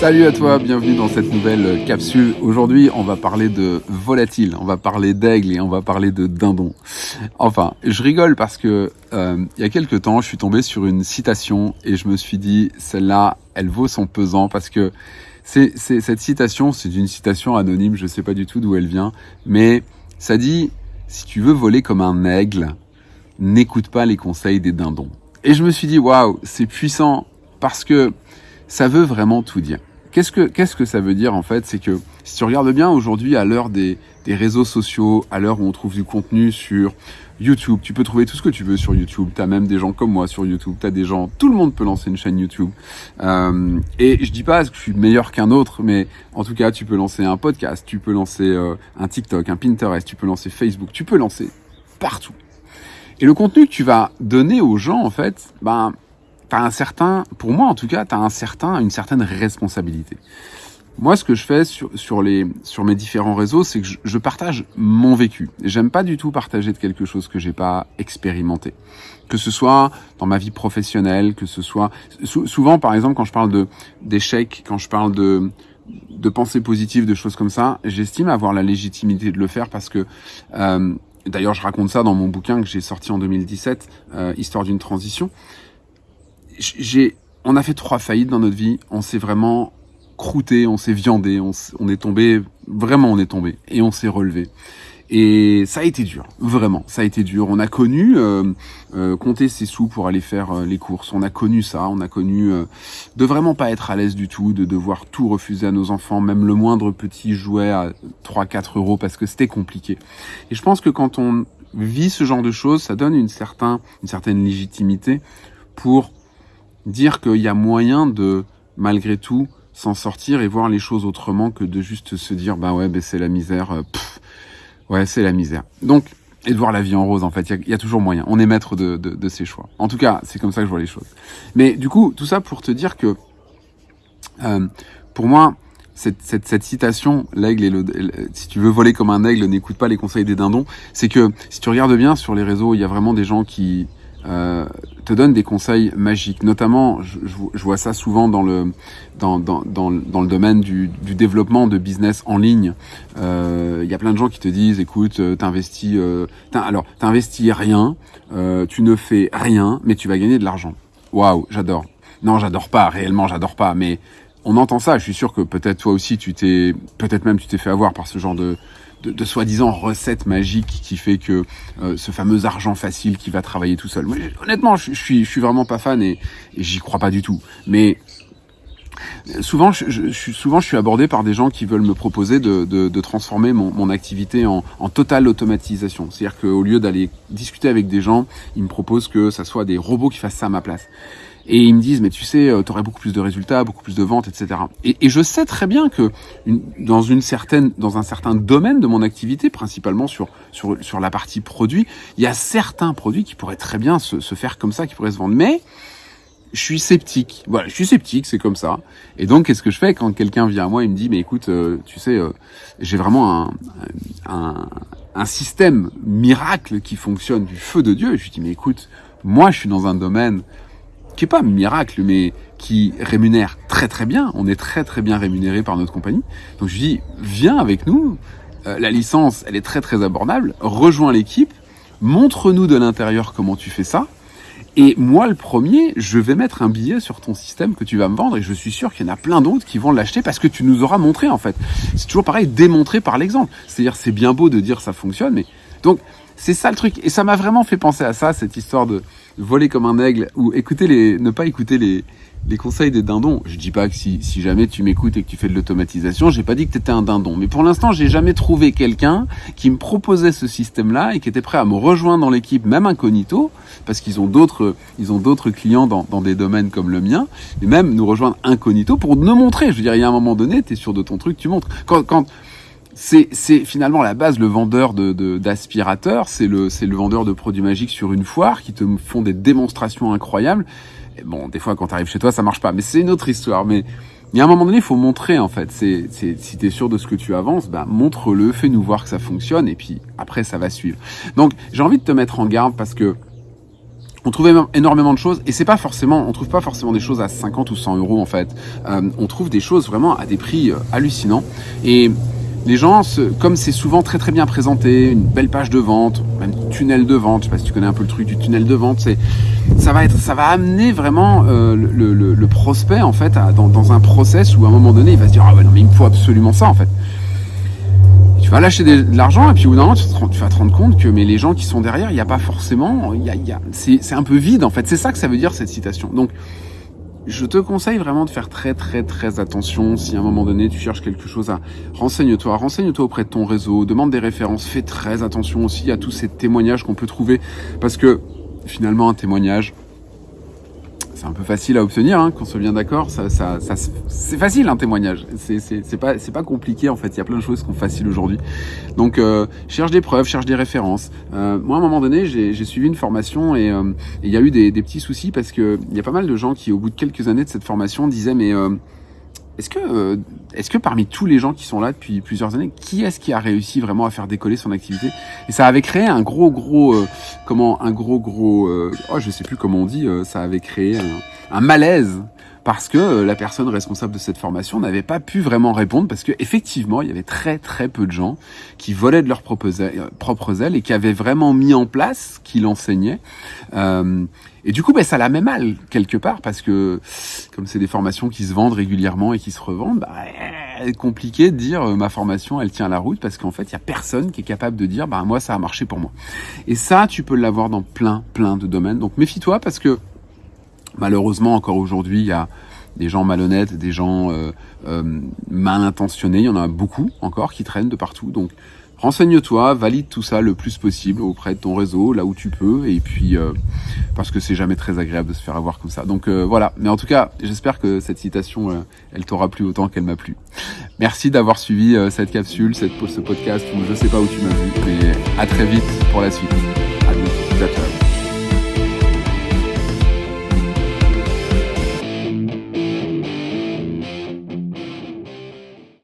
Salut à toi, bienvenue dans cette nouvelle capsule. Aujourd'hui, on va parler de volatile, on va parler d'aigle et on va parler de dindon. Enfin, je rigole parce que euh, il y a quelques temps, je suis tombé sur une citation et je me suis dit, celle-là, elle vaut son pesant parce que c'est cette citation, c'est une citation anonyme, je sais pas du tout d'où elle vient, mais ça dit, si tu veux voler comme un aigle, n'écoute pas les conseils des dindons. Et je me suis dit, waouh, c'est puissant parce que ça veut vraiment tout dire. Qu'est-ce que, qu'est-ce que ça veut dire en fait? C'est que si tu regardes bien aujourd'hui, à l'heure des, des réseaux sociaux, à l'heure où on trouve du contenu sur YouTube, tu peux trouver tout ce que tu veux sur YouTube. Tu as même des gens comme moi sur YouTube. Tu des gens, tout le monde peut lancer une chaîne YouTube. Euh, et je dis pas que je suis meilleur qu'un autre, mais en tout cas, tu peux lancer un podcast, tu peux lancer euh, un TikTok, un Pinterest, tu peux lancer Facebook, tu peux lancer partout. Et le contenu que tu vas donner aux gens, en fait, ben, t'as un certain, pour moi en tout cas, t'as un certain, une certaine responsabilité. Moi, ce que je fais sur, sur, les, sur mes différents réseaux, c'est que je, je, partage mon vécu. J'aime pas du tout partager de quelque chose que j'ai pas expérimenté. Que ce soit dans ma vie professionnelle, que ce soit souvent, par exemple, quand je parle d'échecs, quand je parle de de pensées positives, de choses comme ça, j'estime avoir la légitimité de le faire parce que euh, D'ailleurs, je raconte ça dans mon bouquin que j'ai sorti en 2017, euh, Histoire d'une transition j'ai, on a fait trois faillites dans notre vie. On s'est vraiment croûté, on s'est viandé, on, on, est tombé, vraiment on est tombé et on s'est relevé. Et ça a été dur, vraiment, ça a été dur. On a connu euh, euh, compter ses sous pour aller faire euh, les courses. On a connu ça, on a connu euh, de vraiment pas être à l'aise du tout, de devoir tout refuser à nos enfants, même le moindre petit jouet à 3-4 euros parce que c'était compliqué. Et je pense que quand on vit ce genre de choses, ça donne une, une certaine légitimité pour dire qu'il y a moyen de, malgré tout, s'en sortir et voir les choses autrement que de juste se dire, bah ouais, ben c'est la misère, euh, ouais, c'est la misère. Donc, et de voir la vie en rose, en fait, il y, a toujours moyen. On est maître de, de, de ses choix. En tout cas, c'est comme ça que je vois les choses. Mais du coup, tout ça pour te dire que, euh, pour moi, cette, cette, cette citation, l'aigle et le, si tu veux voler comme un aigle, n'écoute pas les conseils des dindons, c'est que si tu regardes bien sur les réseaux, il y a vraiment des gens qui euh, te donne des conseils magiques. Notamment, je, vois ça souvent dans le dans, dans, dans, le domaine du, développement de business en ligne. Il euh, y a plein de gens qui te disent, écoute, euh, t'investis, euh, alors t'investis rien, tu ne fais rien, mais tu vas gagner de l'argent. Waouh, j'adore. Non, j'adore pas. Réellement, j'adore pas. Mais on entend ça. Je suis sûr que peut-être toi aussi, tu t'es, peut-être même tu t'es fait avoir par ce genre de de, soi-disant recette magique qui fait que euh, ce fameux argent facile qui va travailler tout seul. honnêtement, je, suis, je suis vraiment pas fan et, j'y crois pas du tout. Mais souvent je, souvent, je suis abordé par des gens qui veulent me proposer de, transformer mon, activité en, en totale automatisation. C'est-à-dire qu'au lieu d'aller discuter avec des gens, ils me proposent que ça soit des robots qui fassent ça à ma place. Et ils me disent, mais tu sais, euh, tu aurais beaucoup plus de résultats, beaucoup plus de ventes, etc. Et, et je sais très bien que une, dans une certaine, dans un certain domaine de mon activité, principalement sur sur sur la partie produit, il y a certains produits qui pourraient très bien se, se faire comme ça, qui pourraient se vendre. Mais je suis sceptique. Voilà, je suis sceptique, c'est comme ça. Et donc, qu'est-ce que je fais quand quelqu'un vient à moi et me dit, mais écoute, euh, tu sais, euh, j'ai vraiment un, un, un, système miracle qui fonctionne du feu de Dieu. Je lui dis, mais écoute, moi, je suis dans un domaine qui est pas miracle, mais qui rémunère très très bien. On est très très bien rémunéré par notre compagnie. Donc je lui dis, viens avec nous. Euh, la licence, elle est très très abordable. Rejoins l'équipe. Montre-nous de l'intérieur comment tu fais ça. Et moi, le premier, je vais mettre un billet sur ton système que tu vas me vendre et je suis sûr qu'il y en a plein d'autres qui vont l'acheter parce que tu nous auras montré en fait. C'est toujours pareil, démontrer par l'exemple. C'est-à-dire, c'est bien beau de dire ça fonctionne, mais donc c'est ça le truc. Et ça m'a vraiment fait penser à ça, cette histoire de voler comme un aigle ou écouter les, ne pas écouter les, les conseils des dindons. Je dis pas que si, si jamais tu m'écoutes et que tu fais de l'automatisation, j'ai pas dit que tu étais un dindon. Mais pour l'instant, j'ai jamais trouvé quelqu'un qui me proposait ce système-là et qui était prêt à me rejoindre dans l'équipe, même incognito, parce qu'ils ont d'autres, ils ont d'autres clients dans, dans des domaines comme le mien, et même nous rejoindre incognito pour nous montrer. Je veux dire, il y a un moment donné, tu es sûr de ton truc, tu montres. Quand, quand, c'est, finalement la base, le vendeur de, de, d'aspirateurs, c'est le, le vendeur de produits magiques sur une foire qui te font des démonstrations incroyables. Bon, des fois, quand tu arrives chez toi, ça marche pas, mais c'est une autre histoire. Mais il y a un moment donné, il faut montrer, en fait. C'est, si tu es sûr de ce que tu avances, bah, montre-le, fais-nous voir que ça fonctionne, et puis après, ça va suivre. Donc, j'ai envie de te mettre en garde parce que on trouve énormément de choses et c'est pas forcément, on trouve pas forcément des choses à 50 ou 100 euros en fait. Euh, on trouve des choses vraiment à des prix euh, hallucinants et les gens, comme c'est souvent très très bien présenté, une belle page de vente, même tunnel de vente, je sais pas si tu connais un peu le truc du tunnel de vente, c'est ça va être, ça va amener vraiment euh, le, le, le, prospect en fait à, dans, dans, un process où à un moment donné il va se dire ah ouais non mais il me faut absolument ça en fait tu vas lâcher de l'argent et puis au bout d'un moment tu, vas te rendre compte que mais les gens qui sont derrière, il n'y a pas forcément, il y a, y a, c'est un peu vide en fait. C'est ça que ça veut dire cette citation. Donc je te conseille vraiment de faire très très très attention. Si à un moment donné tu cherches quelque chose à renseigne-toi, renseigne-toi auprès de ton réseau, demande des références, fais très attention aussi à tous ces témoignages qu'on peut trouver. Parce que finalement un témoignage c'est un peu facile à obtenir, hein, qu'on soit bien d'accord. Ça, ça, ça c'est facile un témoignage. C'est pas, pas compliqué en fait. Il y a plein de choses qui sont faciles aujourd'hui. Donc euh, cherche des preuves, cherche des références. Euh, moi, à un moment donné, j'ai suivi une formation et euh, il y a eu des, des, petits soucis parce que il y a pas mal de gens qui, au bout de quelques années de cette formation, disaient mais euh, est-ce que, euh, est-ce que parmi tous les gens qui sont là depuis plusieurs années, qui est-ce qui a réussi vraiment à faire décoller son activité? Et ça avait créé un gros, gros, comment, un gros, gros, euh, oh, je sais plus comment on dit, ça avait créé un, un malaise parce que la personne responsable de cette formation n'avait pas pu vraiment répondre parce que effectivement il y avait très très peu de gens qui volaient de leurs propres ailes et qui avaient vraiment mis en place ce qu'il enseignait. Euh, et du coup, ben, ça la met mal quelque part parce que comme c'est des formations qui se vendent régulièrement et qui se revendent, bah, compliqué de dire euh, ma formation elle tient la route parce qu'en fait il y a personne qui est capable de dire bah moi ça a marché pour moi. Et ça tu peux l'avoir dans plein plein de domaines. Donc méfie-toi parce que malheureusement encore aujourd'hui il y a des gens malhonnêtes, des gens euh, euh, mal intentionnés, il y en a beaucoup encore qui traînent de partout. Donc renseigne-toi, valide tout ça le plus possible auprès de ton réseau, là où tu peux, et puis euh, parce que c'est jamais très agréable de se faire avoir comme ça. Donc voilà, mais en tout cas, j'espère que cette citation, elle t'aura plu autant qu'elle m'a plu. Merci d'avoir suivi cette capsule, cette, ce podcast, ou je sais pas où tu m'as vu, mais à très vite pour la suite. À bientôt.